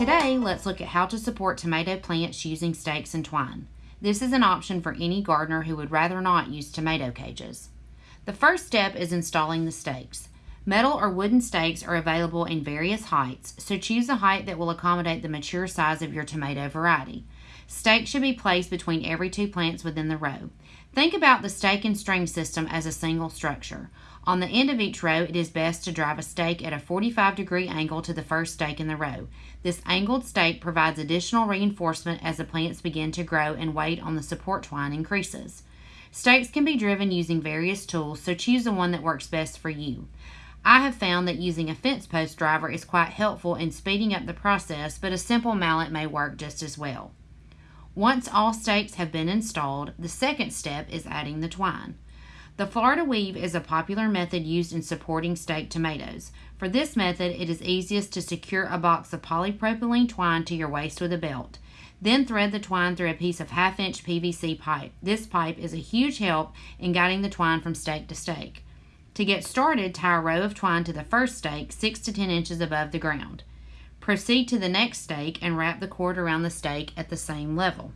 Today, let's look at how to support tomato plants using stakes and twine. This is an option for any gardener who would rather not use tomato cages. The first step is installing the stakes. Metal or wooden stakes are available in various heights, so choose a height that will accommodate the mature size of your tomato variety. Stakes should be placed between every two plants within the row. Think about the stake and string system as a single structure. On the end of each row, it is best to drive a stake at a 45 degree angle to the first stake in the row. This angled stake provides additional reinforcement as the plants begin to grow and weight on the support twine increases. Stakes can be driven using various tools, so choose the one that works best for you. I have found that using a fence post driver is quite helpful in speeding up the process, but a simple mallet may work just as well. Once all stakes have been installed, the second step is adding the twine. The Florida weave is a popular method used in supporting staked tomatoes. For this method, it is easiest to secure a box of polypropylene twine to your waist with a belt. Then thread the twine through a piece of half inch PVC pipe. This pipe is a huge help in guiding the twine from stake to stake. To get started, tie a row of twine to the first stake 6 to 10 inches above the ground. Proceed to the next stake and wrap the cord around the stake at the same level.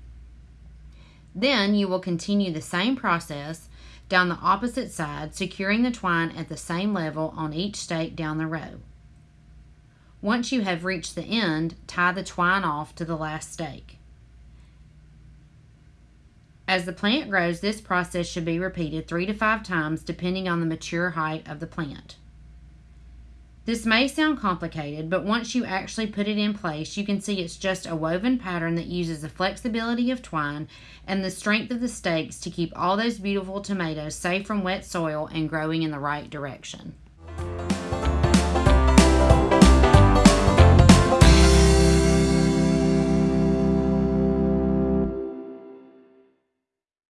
Then you will continue the same process down the opposite side, securing the twine at the same level on each stake down the row. Once you have reached the end, tie the twine off to the last stake. As the plant grows, this process should be repeated three to five times depending on the mature height of the plant. This may sound complicated, but once you actually put it in place, you can see it's just a woven pattern that uses the flexibility of twine and the strength of the stakes to keep all those beautiful tomatoes safe from wet soil and growing in the right direction.